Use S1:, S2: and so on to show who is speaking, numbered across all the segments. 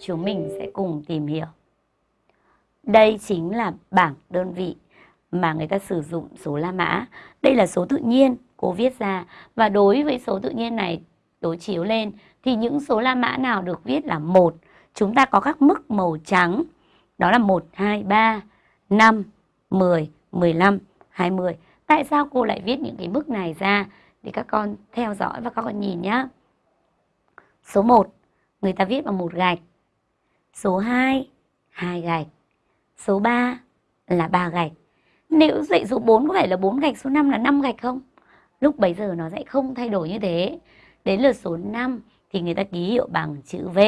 S1: chúng mình sẽ cùng tìm hiểu. Đây chính là bảng đơn vị mà người ta sử dụng số La Mã. Đây là số tự nhiên cô viết ra và đối với số tự nhiên này đối chiếu lên thì những số La Mã nào được viết là một chúng ta có các mức màu trắng đó là 1, 2, 3, 5, 10, 15, 20. Tại sao cô lại viết những cái mức này ra để các con theo dõi và các con nhìn nhé. Số 1 người ta viết bằng một gạch. Số 2 hai gạch. Số 3 là ba gạch. Nếu dạy số 4 có phải là 4 gạch, số 5 là 5 gạch không? Lúc bấy giờ nó sẽ không thay đổi như thế. Đến lượt số 5 thì người ta ký hiệu bằng chữ V.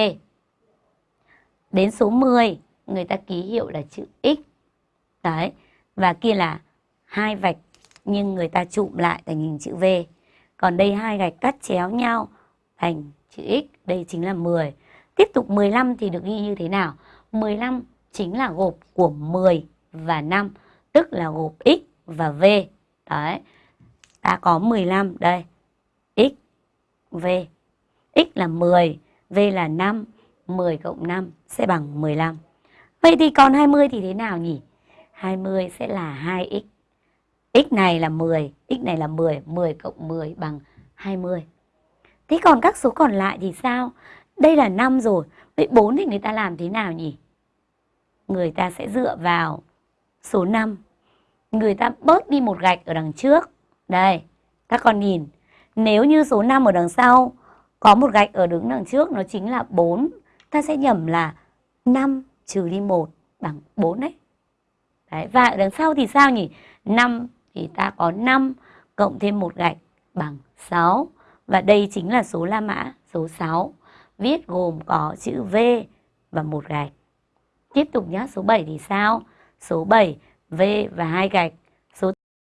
S1: Đến số 10 người ta ký hiệu là chữ X. Đấy. Và kia là hai vạch nhưng người ta chụm lại thành hình chữ V. Còn đây hai gạch cắt chéo nhau thành chữ X, đây chính là 10. Tiếp tục 15 thì được ghi như thế nào? 15 chính là gộp của 10 và 5, tức là gộp X và V. Đấy, ta có 15 đây, X, V. X là 10, V là 5, 10 cộng 5 sẽ bằng 15. Vậy thì còn 20 thì thế nào nhỉ? 20 sẽ là 2x. x này là 10, x này là 10, 10 cộng 10 bằng 20. Thế còn các số còn lại thì sao? Đây là năm rồi, vậy bốn thì người ta làm thế nào nhỉ? Người ta sẽ dựa vào số 5. Người ta bớt đi một gạch ở đằng trước. Đây, các con nhìn. Nếu như số 5 ở đằng sau có một gạch ở đứng đằng trước nó chính là 4. Ta sẽ nhầm là 5 trừ đi 1 bằng 4 đấy. đấy. Và ở đằng sau thì sao nhỉ? 5 thì ta có 5 cộng thêm một gạch bằng 6. Và đây chính là số La Mã số 6. Viết gồm có chữ V và một gạch. Tiếp tục nhé, số 7 thì sao? Số 7, V và hai gạch